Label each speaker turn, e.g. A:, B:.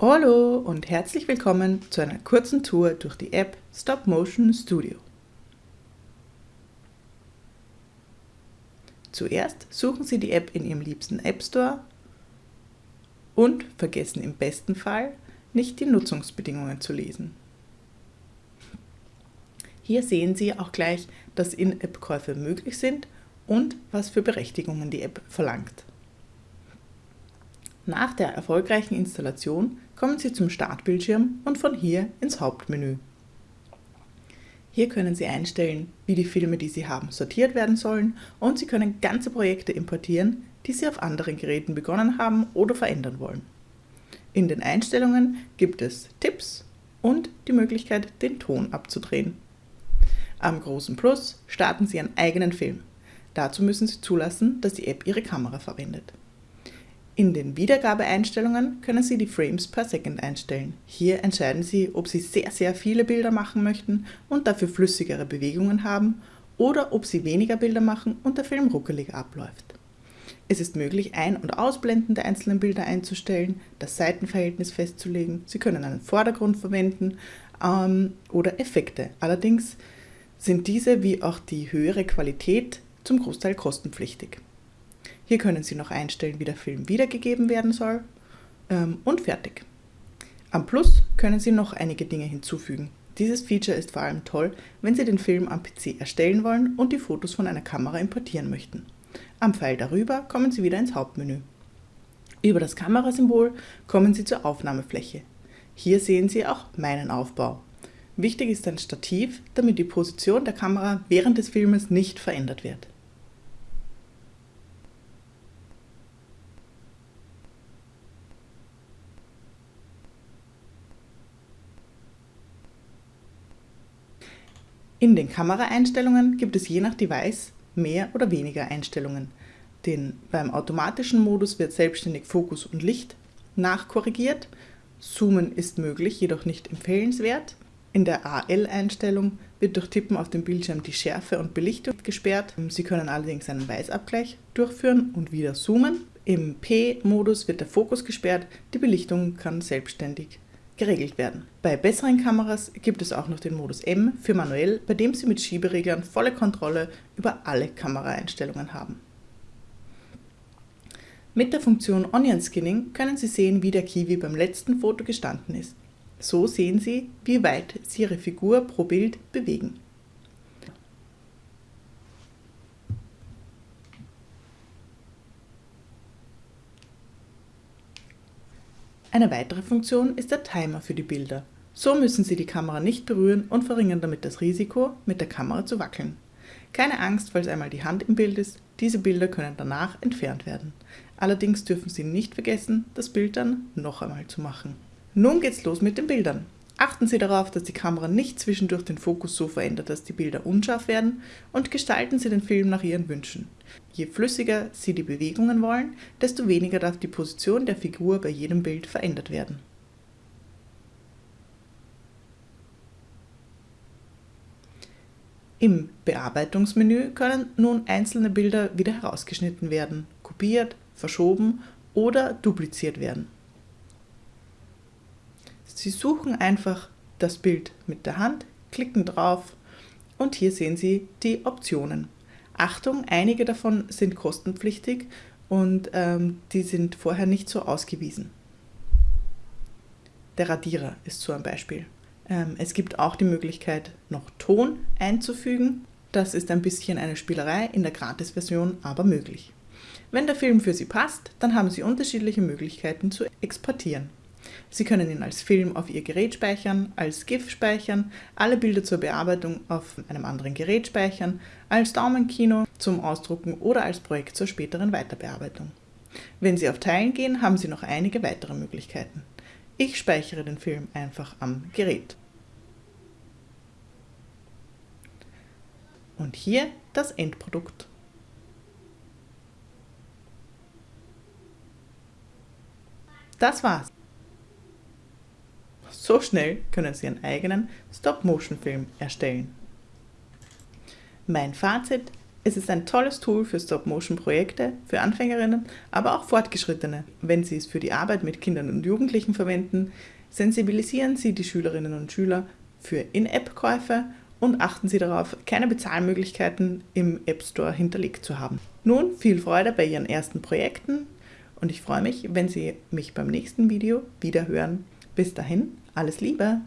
A: Hallo und herzlich willkommen zu einer kurzen Tour durch die App Stop Motion Studio. Zuerst suchen Sie die App in Ihrem liebsten App Store und vergessen im besten Fall nicht die Nutzungsbedingungen zu lesen. Hier sehen Sie auch gleich, dass In-App-Käufe möglich sind und was für Berechtigungen die App verlangt. Nach der erfolgreichen Installation kommen Sie zum Startbildschirm und von hier ins Hauptmenü. Hier können Sie einstellen, wie die Filme, die Sie haben, sortiert werden sollen und Sie können ganze Projekte importieren, die Sie auf anderen Geräten begonnen haben oder verändern wollen. In den Einstellungen gibt es Tipps und die Möglichkeit, den Ton abzudrehen. Am großen Plus starten Sie einen eigenen Film. Dazu müssen Sie zulassen, dass die App Ihre Kamera verwendet. In den Wiedergabeeinstellungen können Sie die Frames per Second einstellen. Hier entscheiden Sie, ob Sie sehr, sehr viele Bilder machen möchten und dafür flüssigere Bewegungen haben oder ob Sie weniger Bilder machen und der Film ruckelig abläuft. Es ist möglich, Ein- und Ausblenden der einzelnen Bilder einzustellen, das Seitenverhältnis festzulegen. Sie können einen Vordergrund verwenden ähm, oder Effekte. Allerdings sind diese wie auch die höhere Qualität zum Großteil kostenpflichtig. Hier können Sie noch einstellen, wie der Film wiedergegeben werden soll ähm, und fertig. Am Plus können Sie noch einige Dinge hinzufügen. Dieses Feature ist vor allem toll, wenn Sie den Film am PC erstellen wollen und die Fotos von einer Kamera importieren möchten. Am Pfeil darüber kommen Sie wieder ins Hauptmenü. Über das Kamerasymbol kommen Sie zur Aufnahmefläche. Hier sehen Sie auch meinen Aufbau. Wichtig ist ein Stativ, damit die Position der Kamera während des Filmes nicht verändert wird. In den Kameraeinstellungen gibt es je nach Device mehr oder weniger Einstellungen. Den, beim automatischen Modus wird selbstständig Fokus und Licht nachkorrigiert. Zoomen ist möglich, jedoch nicht empfehlenswert. In der AL-Einstellung wird durch Tippen auf dem Bildschirm die Schärfe und Belichtung gesperrt. Sie können allerdings einen Weißabgleich durchführen und wieder zoomen. Im P-Modus wird der Fokus gesperrt, die Belichtung kann selbstständig geregelt werden. Bei besseren Kameras gibt es auch noch den Modus M für manuell, bei dem Sie mit Schiebereglern volle Kontrolle über alle Kameraeinstellungen haben. Mit der Funktion Onion Skinning können Sie sehen, wie der Kiwi beim letzten Foto gestanden ist. So sehen Sie, wie weit Sie Ihre Figur pro Bild bewegen. Eine weitere Funktion ist der Timer für die Bilder. So müssen Sie die Kamera nicht berühren und verringern damit das Risiko, mit der Kamera zu wackeln. Keine Angst, falls einmal die Hand im Bild ist, diese Bilder können danach entfernt werden. Allerdings dürfen Sie nicht vergessen, das Bild dann noch einmal zu machen. Nun geht's los mit den Bildern. Achten Sie darauf, dass die Kamera nicht zwischendurch den Fokus so verändert, dass die Bilder unscharf werden und gestalten Sie den Film nach Ihren Wünschen. Je flüssiger Sie die Bewegungen wollen, desto weniger darf die Position der Figur bei jedem Bild verändert werden. Im Bearbeitungsmenü können nun einzelne Bilder wieder herausgeschnitten werden, kopiert, verschoben oder dupliziert werden. Sie suchen einfach das Bild mit der Hand, klicken drauf und hier sehen Sie die Optionen. Achtung, einige davon sind kostenpflichtig und ähm, die sind vorher nicht so ausgewiesen. Der Radierer ist so ein Beispiel. Ähm, es gibt auch die Möglichkeit, noch Ton einzufügen. Das ist ein bisschen eine Spielerei, in der Gratis-Version aber möglich. Wenn der Film für Sie passt, dann haben Sie unterschiedliche Möglichkeiten zu exportieren. Sie können ihn als Film auf Ihr Gerät speichern, als GIF speichern, alle Bilder zur Bearbeitung auf einem anderen Gerät speichern, als Daumenkino zum Ausdrucken oder als Projekt zur späteren Weiterbearbeitung. Wenn Sie auf Teilen gehen, haben Sie noch einige weitere Möglichkeiten. Ich speichere den Film einfach am Gerät. Und hier das Endprodukt. Das war's. So schnell können Sie Ihren eigenen Stop-Motion-Film erstellen. Mein Fazit, Es ist ein tolles Tool für Stop-Motion-Projekte, für Anfängerinnen, aber auch Fortgeschrittene. Wenn Sie es für die Arbeit mit Kindern und Jugendlichen verwenden, sensibilisieren Sie die Schülerinnen und Schüler für In-App-Käufe und achten Sie darauf, keine Bezahlmöglichkeiten im App Store hinterlegt zu haben. Nun viel Freude bei Ihren ersten Projekten und ich freue mich, wenn Sie mich beim nächsten Video wieder hören. Bis dahin, alles Liebe!